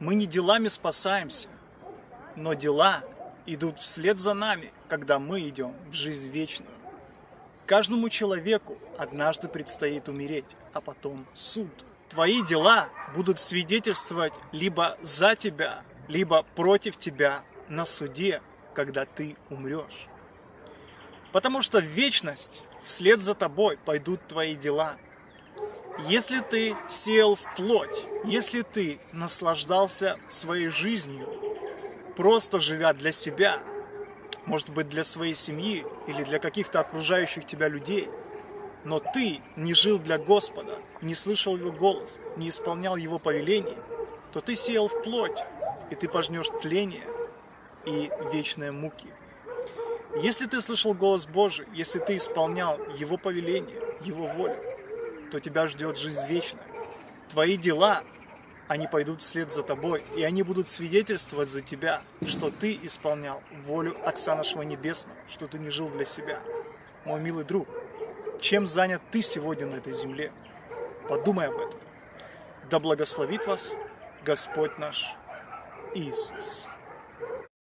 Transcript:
Мы не делами спасаемся, но дела идут вслед за нами, когда мы идем в жизнь вечную. Каждому человеку однажды предстоит умереть, а потом суд. Твои дела будут свидетельствовать либо за тебя, либо против тебя на суде, когда ты умрешь. Потому что в вечность вслед за тобой пойдут твои дела. Если ты сел в плоть, если ты наслаждался своей жизнью, просто живя для себя, может быть для своей семьи или для каких-то окружающих тебя людей, но ты не жил для Господа, не слышал Его голос, не исполнял Его повелений, то ты сел в плоть, и ты пожнешь тление и вечные муки. Если ты слышал голос Божий, если ты исполнял Его повеление, Его волю, то тебя ждет жизнь вечная. Твои дела, они пойдут вслед за тобой, и они будут свидетельствовать за тебя, что ты исполнял волю Отца нашего Небесного, что ты не жил для себя. Мой милый друг, чем занят ты сегодня на этой земле? Подумай об этом. Да благословит вас Господь наш Иисус.